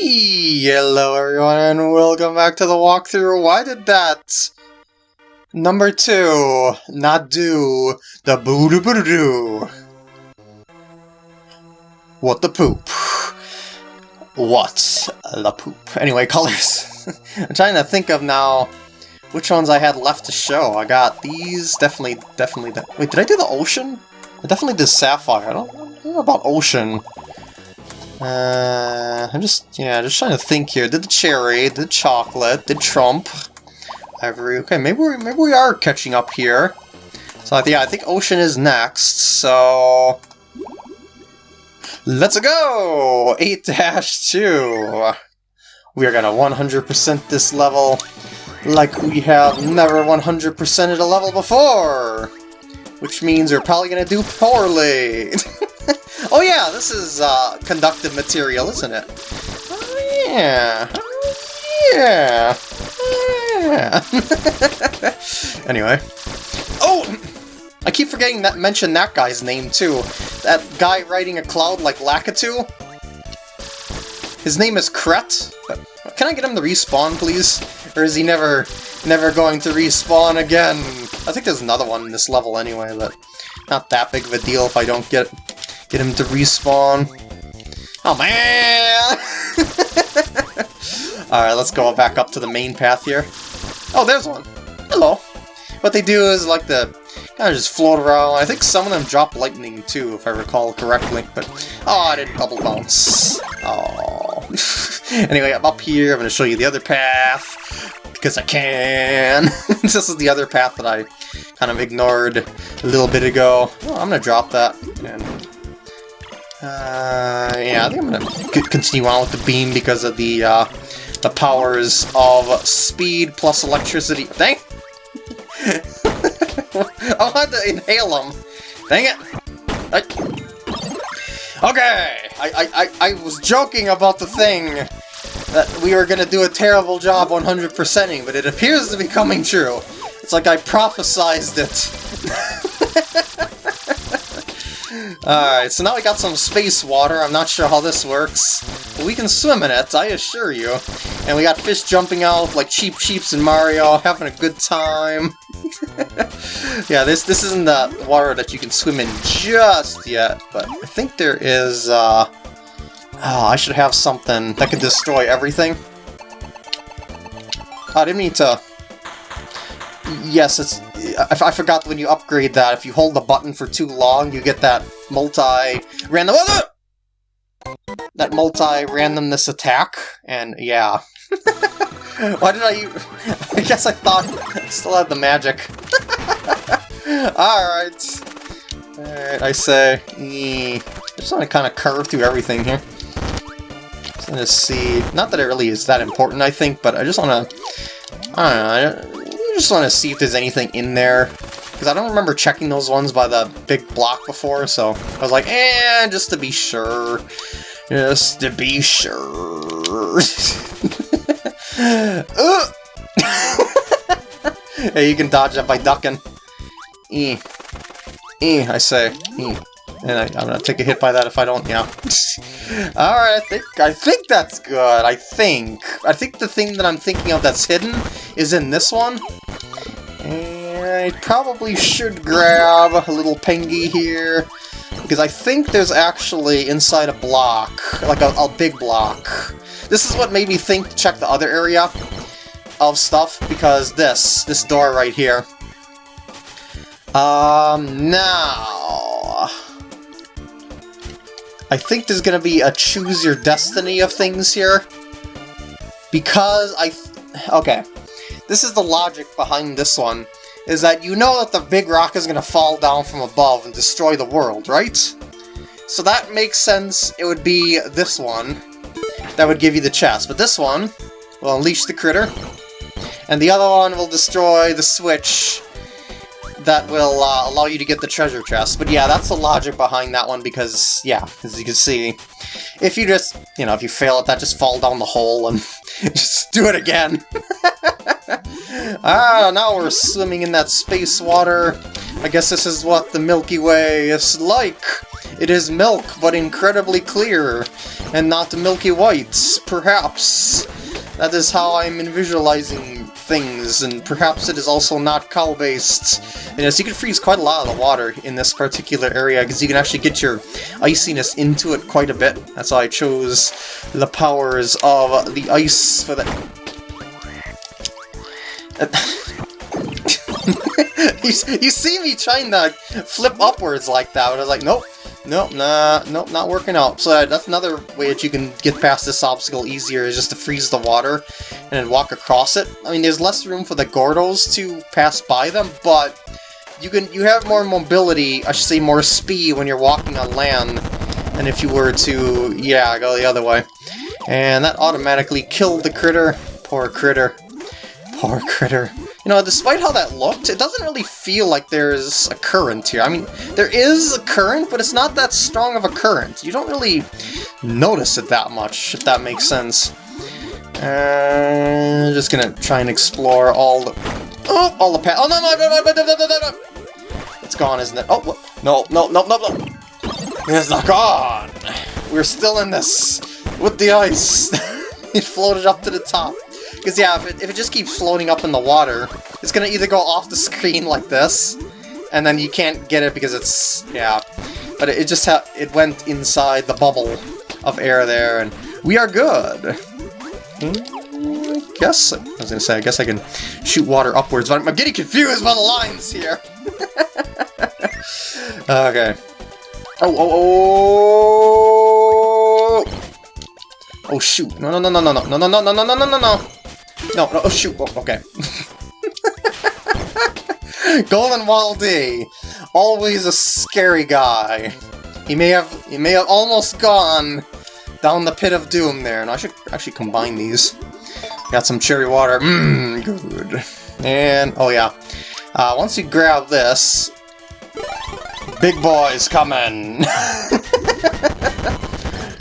Hello everyone and welcome back to the walkthrough. Why did that? Number two, not do, the boo doo boo doo. What the poop? What the poop? Anyway, colors. I'm trying to think of now which ones I had left to show. I got these, definitely, definitely. Wait, did I do the ocean? I definitely did sapphire. I don't, I don't know about ocean. Uh, I'm just, yeah, just trying to think here. Did the cherry, did chocolate, did Trump, Ivory. Okay, maybe we maybe we are catching up here. So yeah, I think Ocean is next. So let's go. Eight dash two. We are gonna 100% this level like we have never 100%ed a level before, which means we're probably gonna do poorly. Oh yeah, this is uh, conductive material, isn't it? Oh yeah. Oh yeah. Yeah. anyway. Oh! I keep forgetting that mention that guy's name too. That guy riding a cloud like Lakitu. His name is Kret. Can I get him to respawn, please? Or is he never, never going to respawn again? I think there's another one in this level anyway, but not that big of a deal if I don't get Get him to respawn. Oh man! Alright, let's go back up to the main path here. Oh, there's one. Hello. What they do is like the kind of just float around. I think some of them drop lightning too, if I recall correctly. But oh, I didn't double bounce. Oh. anyway, I'm up here. I'm going to show you the other path because I can. this is the other path that I kind of ignored a little bit ago. Oh, I'm going to drop that and uh, yeah, I think I'm gonna continue on with the beam because of the, uh, the powers of speed plus electricity. Dang! I'll have to inhale them. Dang it! I... Okay! I, I, I, was joking about the thing that we were gonna do a terrible job 100%ing, but it appears to be coming true. It's like I prophesized it. Alright, so now we got some space water. I'm not sure how this works. But we can swim in it, I assure you. And we got fish jumping out like Cheep Cheeps in Mario, having a good time. yeah, this this isn't the water that you can swim in just yet, but I think there is, uh... Oh, I should have something that can destroy everything. Oh, I didn't mean to... Yes, it's I, I forgot when you upgrade that, if you hold the button for too long, you get that multi-random... That multi-randomness attack, and yeah. Why did I... I guess I thought I still had the magic. Alright. Alright, I say... Mm, I just want to kind of curve through everything here. Just want to see... Not that it really is that important, I think, but I just want to... I don't know, just want to see if there's anything in there. Because I don't remember checking those ones by the big block before, so I was like, eh, just to be sure. Just to be sure. hey, you can dodge that by ducking. E. E, I say. E. And I, am gonna take a hit by that if I don't, yeah. Alright, I think, I think that's good, I think. I think the thing that I'm thinking of that's hidden is in this one. And I probably should grab a little pengy here, because I think there's actually inside a block, like a, a big block. This is what made me think to check the other area of stuff, because this, this door right here. Um, now... I think there's gonna be a choose your destiny of things here. Because I... okay. This is the logic behind this one is that you know that the big rock is going to fall down from above and destroy the world, right? So that makes sense it would be this one that would give you the chest, but this one will unleash the critter, and the other one will destroy the switch that will uh, allow you to get the treasure chest. But yeah, that's the logic behind that one because, yeah, as you can see, if you just, you know, if you fail at that, just fall down the hole and just do it again. ah, now we're swimming in that space water. I guess this is what the Milky Way is like. It is milk, but incredibly clear, and not milky whites, perhaps. That is how I'm visualizing things, and perhaps it is also not cow-based. And yes, you can freeze quite a lot of the water in this particular area, because you can actually get your iciness into it quite a bit. That's why I chose the powers of the ice for that. you, you see me trying to flip upwards like that, but I was like, nope, Nope, nah, nope, not working out. So uh, that's another way that you can get past this obstacle easier, is just to freeze the water and then walk across it. I mean, there's less room for the Gordos to pass by them, but you can you have more mobility, I should say more speed when you're walking on land than if you were to, yeah, go the other way. And that automatically killed the critter. Poor critter. Poor critter. You know, despite how that looked, it doesn't really feel like there's a current here. I mean, there is a current, but it's not that strong of a current. You don't really notice it that much, if that makes sense. Uh, just gonna try and explore all the... Oh, all the path. Oh, no, no, no, no, no, no, no, It's gone, isn't it? Oh, what? no, no, no, no, no. It's not gone. We're still in this. With the ice. it floated up to the top. Because, yeah, if it, if it just keeps floating up in the water, it's to either go off the screen like this, and then you can't get it because it's... yeah. But it, it just ha it went inside the bubble of air there, and we are good. Hmm, guess, I was to say, I guess I can shoot water upwards, but I'm getting confused by the lines here. okay. Oh, oh, oh! Oh shoot! No, no, no, no, no, no, no, no, no, no, no, no, no, no! No, oh shoot, oh, okay. Golden Dee, always a scary guy. He may have he may have almost gone down the pit of doom there, and I should actually combine these. Got some cherry water, mmm, good. And, oh yeah, uh, once you grab this, big boy's coming!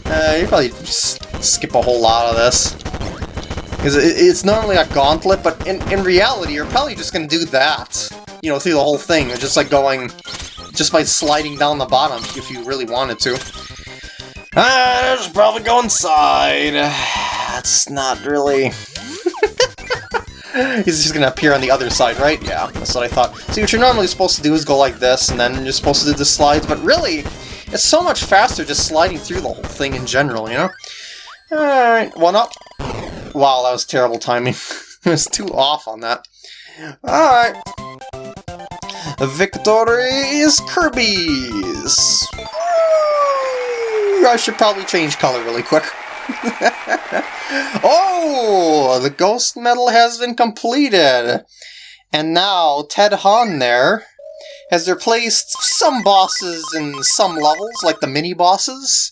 uh, you probably skip a whole lot of this. Because it's only a gauntlet, but in, in reality, you're probably just going to do that. You know, through the whole thing. Just like going... Just by sliding down the bottom, if you really wanted to. Ah, uh, just probably go inside. That's not really... He's just gonna appear on the other side, right? Yeah, that's what I thought. See, what you're normally supposed to do is go like this, and then you're supposed to do the slides, but really, it's so much faster just sliding through the whole thing in general, you know? Alright, one up. Wow, that was terrible timing. it was too off on that. Alright. Victory is Kirby's! I should probably change color really quick. oh! The ghost medal has been completed! And now Tedhaun there has replaced some bosses in some levels, like the mini-bosses,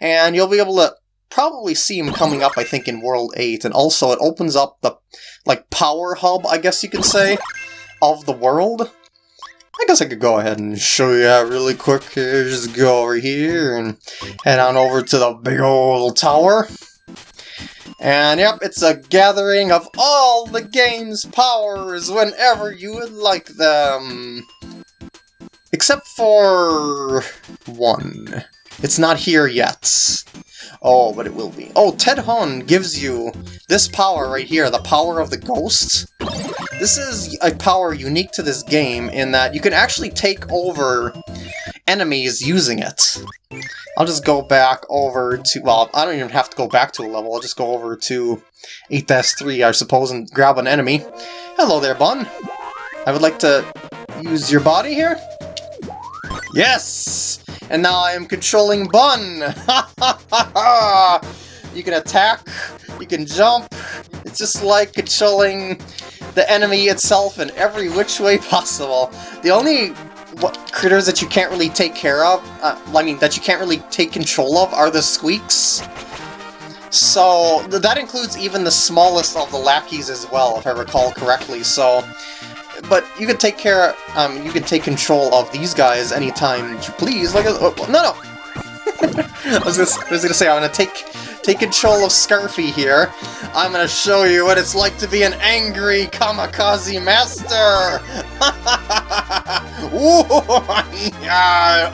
and you'll be able to probably see him coming up, I think, in World 8, and also it opens up the, like, power hub, I guess you could say, of the world. I guess I could go ahead and show you that really quick. Just go over here and head on over to the big old tower. And yep, it's a gathering of all the game's powers whenever you would like them. Except for... one. It's not here yet. Oh, but it will be. Oh, Tedhaun gives you this power right here, the power of the ghosts. This is a power unique to this game in that you can actually take over enemies using it. I'll just go back over to, well, I don't even have to go back to a level, I'll just go over to 8-3, I suppose, and grab an enemy. Hello there, Bun. I would like to use your body here. Yes! And now I am controlling Bun! you can attack, you can jump, it's just like controlling the enemy itself in every which way possible. The only what, critters that you can't really take care of, uh, I mean, that you can't really take control of are the squeaks. So, that includes even the smallest of the lackeys as well, if I recall correctly, so but you can take care, um, you can take control of these guys anytime you please. Like, oh, no, no. I was gonna, I was gonna say I'm gonna take take control of Scarfy here. I'm gonna show you what it's like to be an angry kamikaze master.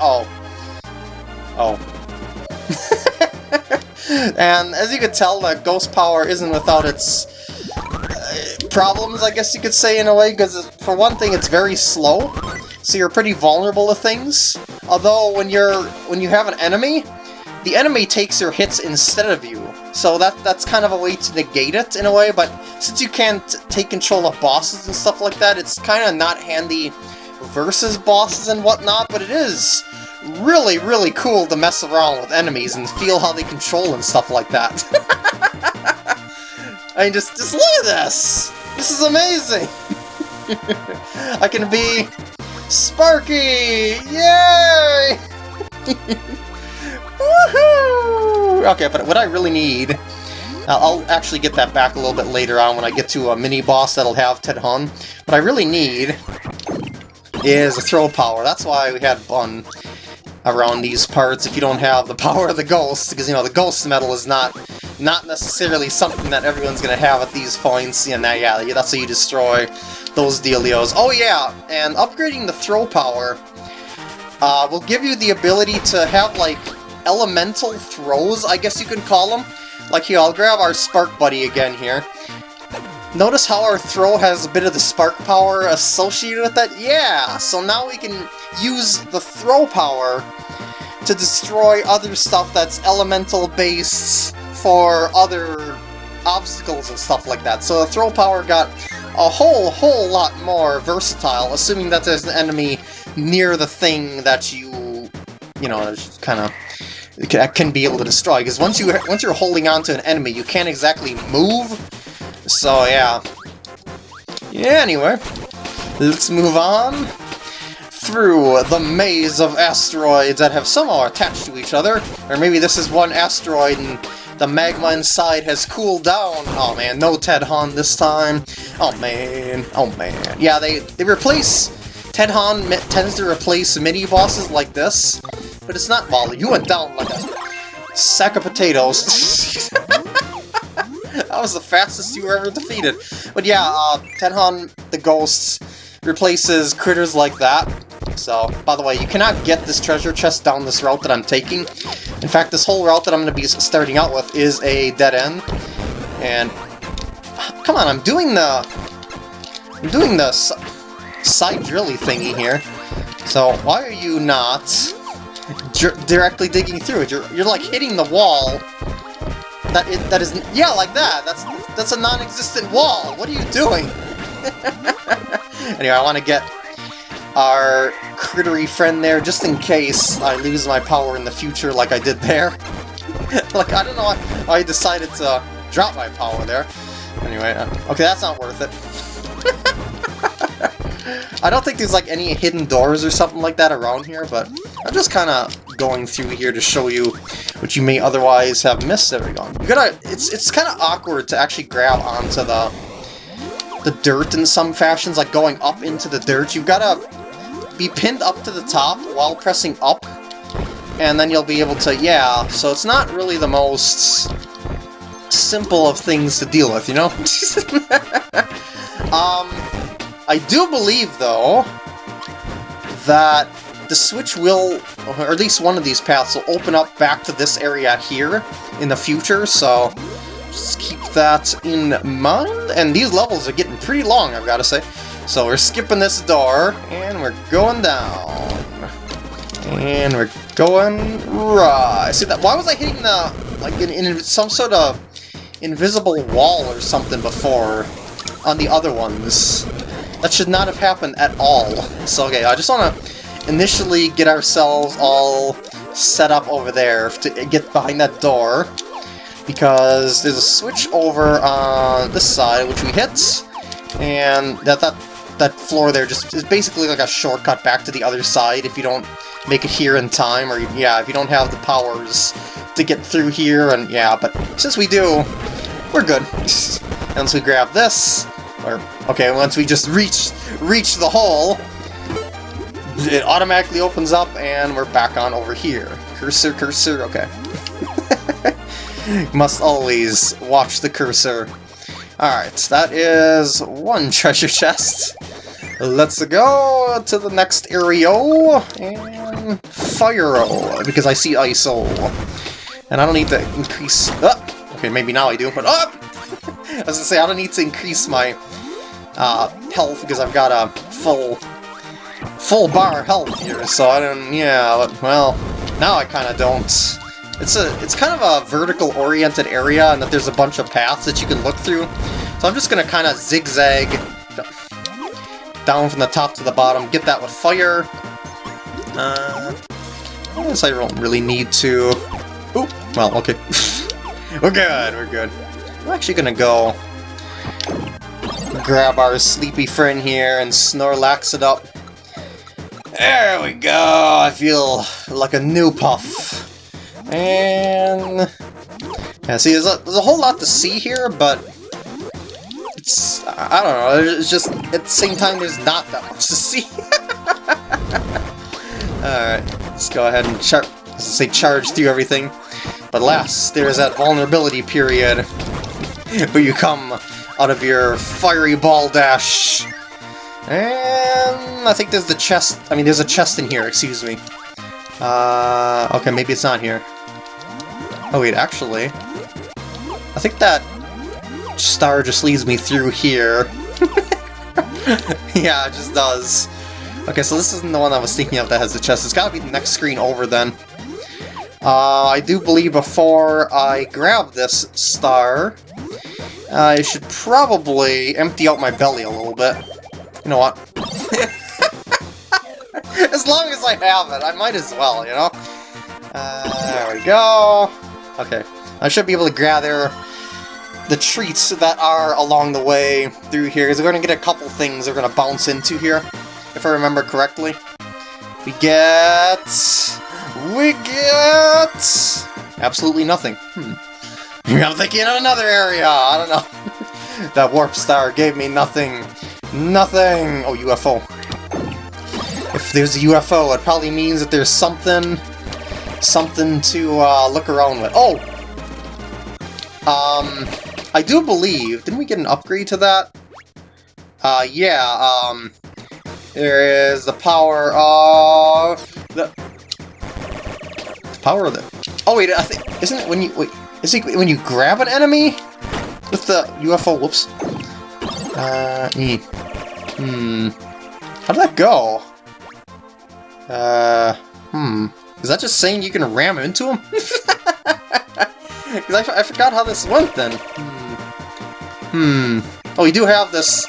oh, Oh. and as you can tell, the ghost power isn't without its problems, I guess you could say in a way, because for one thing, it's very slow, so you're pretty vulnerable to things. Although when you're when you have an enemy, the enemy takes your hits instead of you, so that that's kind of a way to negate it in a way. But since you can't take control of bosses and stuff like that, it's kind of not handy versus bosses and whatnot. But it is really, really cool to mess around with enemies and feel how they control and stuff like that. I mean, just, just look at this! This is amazing! I can be Sparky! Yay! Woohoo! Okay, but what I really need... Uh, I'll actually get that back a little bit later on when I get to a mini-boss that'll have Tedhaun. What I really need is a throw power. That's why we had fun around these parts if you don't have the power of the ghost, because, you know, the ghost medal is not not necessarily something that everyone's to have at these points, and that, yeah, that's how you destroy those dealios. Oh yeah, and upgrading the throw power uh, will give you the ability to have, like, elemental throws, I guess you could call them. Like here, I'll grab our Spark Buddy again here. Notice how our throw has a bit of the spark power associated with it? Yeah! So now we can use the throw power to destroy other stuff that's elemental based for other obstacles and stuff like that. So the throw power got a whole, whole lot more versatile, assuming that there's an enemy near the thing that you, you know, kind of can be able to destroy. Because once you once you're holding on to an enemy, you can't exactly move so yeah. Yeah, anyway, let's move on through the maze of asteroids that have somehow attached to each other. Or maybe this is one asteroid and the magma inside has cooled down. Oh man, no Tedhaun this time. Oh man, oh man. Yeah, they, they replace... Tedhaun tends to replace mini-bosses like this, but it's not Molly. You went down like a sack of potatoes. that was the fastest you were ever defeated. But yeah, uh, Tedhaun the Ghosts replaces critters like that. So, by the way, you cannot get this treasure chest down this route that I'm taking. In fact, this whole route that I'm going to be starting out with is a dead end. And, come on, I'm doing the... I'm doing the side drilly thingy here. So, why are you not directly digging through it? You're, you're like hitting the wall that is, that is, yeah, like that. That's that's a non-existent wall. What are you doing? anyway, I want to get our crittery friend there, just in case I lose my power in the future like I did there. like, I don't know why I decided to drop my power there. Anyway, uh, okay, that's not worth it. I don't think there's like any hidden doors or something like that around here, but I'm just kind of going through here to show you what you may otherwise have missed. There we go. You gotta, it's, it's kind of awkward to actually grab onto the, the dirt in some fashions, like going up into the dirt. You've gotta be pinned up to the top while pressing up, and then you'll be able to, yeah, so it's not really the most simple of things to deal with, you know? um, I do believe, though, that the switch will, or at least one of these paths, will open up back to this area here in the future, so just keep that in mind. And these levels are getting pretty long, I've got to say. So we're skipping this door, and we're going down. And we're going right. See that? Why was I hitting the like in, in some sort of invisible wall or something before on the other ones? That should not have happened at all. So okay, I just want to initially get ourselves all set up over there to get behind that door. Because there's a switch over on this side, which we hit, and that, that, that floor there just is basically like a shortcut back to the other side if you don't make it here in time, or yeah, if you don't have the powers to get through here, and yeah, but since we do, we're good. once we grab this, or, okay, once we just reach, reach the hole, it automatically opens up and we're back on over here. Cursor, cursor, okay. Must always watch the cursor. Alright, that is one treasure chest. Let's go to the next area and fire because I see ISO. And I don't need to increase... Oh, okay, maybe now I do, but... Oh! I was gonna say, I don't need to increase my uh, health because I've got a full full bar health here, so I don't... Yeah, well, now I kind of don't. It's a it's kind of a vertical oriented area and that there's a bunch of paths that you can look through. So I'm just gonna kind of zigzag down from the top to the bottom, get that with fire. Uh, I guess I don't really need to. Ooh, well, okay. we're good, we're good. I'm actually gonna go grab our sleepy friend here and Snorlax it up. There we go! I feel like a new puff. And... Yeah, see, there's a, there's a whole lot to see here, but... I don't know, it's just... At the same time, there's not that much to see. Alright, let's go ahead and char say charge through everything. But last, there's that vulnerability period where you come out of your fiery ball dash. And I think there's the chest. I mean, there's a chest in here, excuse me. Uh, okay, maybe it's not here. Oh wait, actually, I think that star just leads me through here. yeah, it just does. Okay, so this isn't the one I was thinking of that has the chest. It's gotta be the next screen over then. Uh, I do believe before I grab this star, I should probably empty out my belly a little bit. You know what? as long as I have it, I might as well, you know? Uh, there we go. Okay, I should be able to gather the treats that are along the way through here, because we're going to get a couple things we're going to bounce into here, if I remember correctly. We get... We get... Absolutely nothing. Hmm. I'm thinking of another area! I don't know. that warp star gave me nothing. Nothing! Oh, UFO. If there's a UFO, it probably means that there's something... Something to uh, look around with. Oh! Um, I do believe... Didn't we get an upgrade to that? Uh, yeah, um... There is the power of... The, the power of the... Oh, wait, I think... Isn't it when you... Wait, is it when you grab an enemy? With the UFO... Whoops. Uh, hmm. Hmm. How'd that go? Uh, hmm. Is that just saying you can ram into him? Because I, I forgot how this went then. Hmm. Oh, we do have this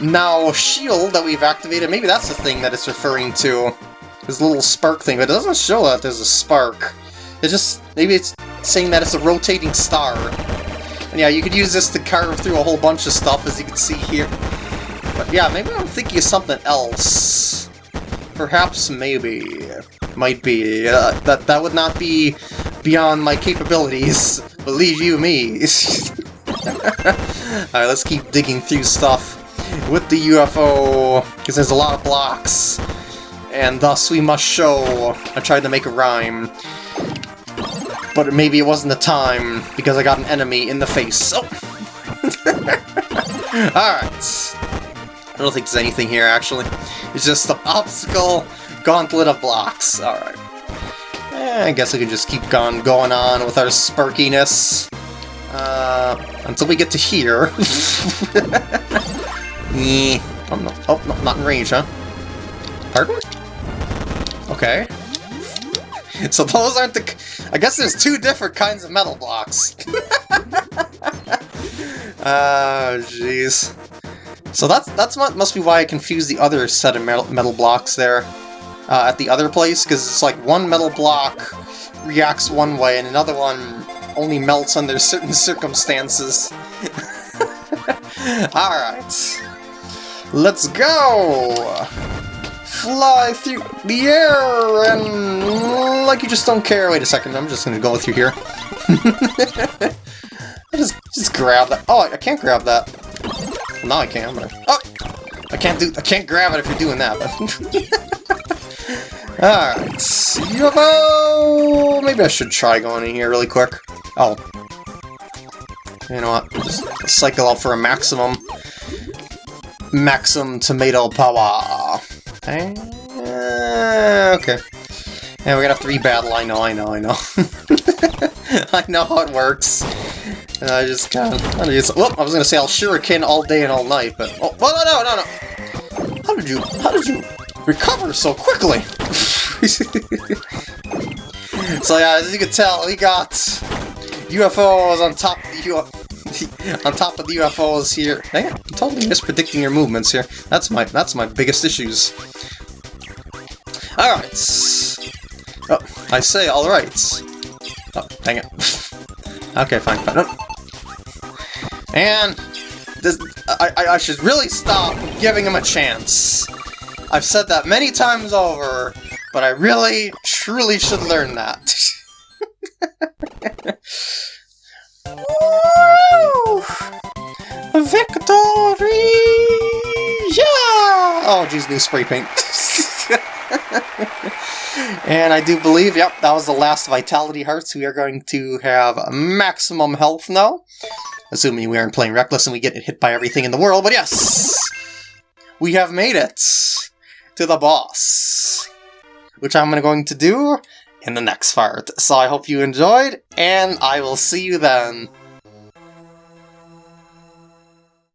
now shield that we've activated. Maybe that's the thing that it's referring to. This little spark thing, but it doesn't show that there's a spark. It just, maybe it's saying that it's a rotating star. And yeah, you could use this to carve through a whole bunch of stuff, as you can see here. But yeah, maybe I'm thinking of something else. Perhaps, maybe. Might be. Uh, that, that would not be beyond my capabilities. Believe you me. Alright, let's keep digging through stuff with the UFO, because there's a lot of blocks. And thus we must show. I tried to make a rhyme. But maybe it wasn't the time, because I got an enemy in the face. Oh! Alright. I don't think there's anything here, actually. It's just an obstacle gauntlet of blocks. Alright. Eh, I guess we can just keep on going on with our sparkiness. Uh, until we get to here. eh. Oh, oh no, not in range, huh? Pardon? Okay. So those aren't the... I guess there's two different kinds of metal blocks. oh, jeez. So that's that's what must be why I confused the other set of metal, metal blocks there uh, at the other place, because it's like one metal block reacts one way and another one only melts under certain circumstances. Alright. Let's go! Fly through the air and like you just don't care. Wait a second, I'm just gonna go through here. just, just grab that. Oh, I can't grab that. Now I can, but I, oh, I can't do. I can't grab it if you're doing that. Alright, UFO! Maybe I should try going in here really quick. Oh. You know what? Just cycle out for a maximum. Maximum Tomato Power. Eh, okay. Yeah, we're gonna rebattle, I know, I know, I know. I know how it works. And I just kind of... I, I was gonna say I'll shuriken all day and all night, but... Oh, well, no, no, no! How did you... How did you recover so quickly? so yeah, as you can tell, we got UFOs on top of the on top of the UFOs here. Dang it, I'm totally mispredicting your movements here. That's my that's my biggest issues. Alright. Oh, I say alright. Oh, dang it. okay, fine, fine. And this, I, I should really stop giving him a chance. I've said that many times over, but I really, truly should learn that. Victory! Yeah! Oh, geez, new spray paint. and I do believe, yep, that was the last Vitality Hearts. We are going to have maximum health now. Assuming we aren't playing Reckless and we get hit by everything in the world, but yes! We have made it to the boss. Which I'm going to do in the next part. So I hope you enjoyed, and I will see you then.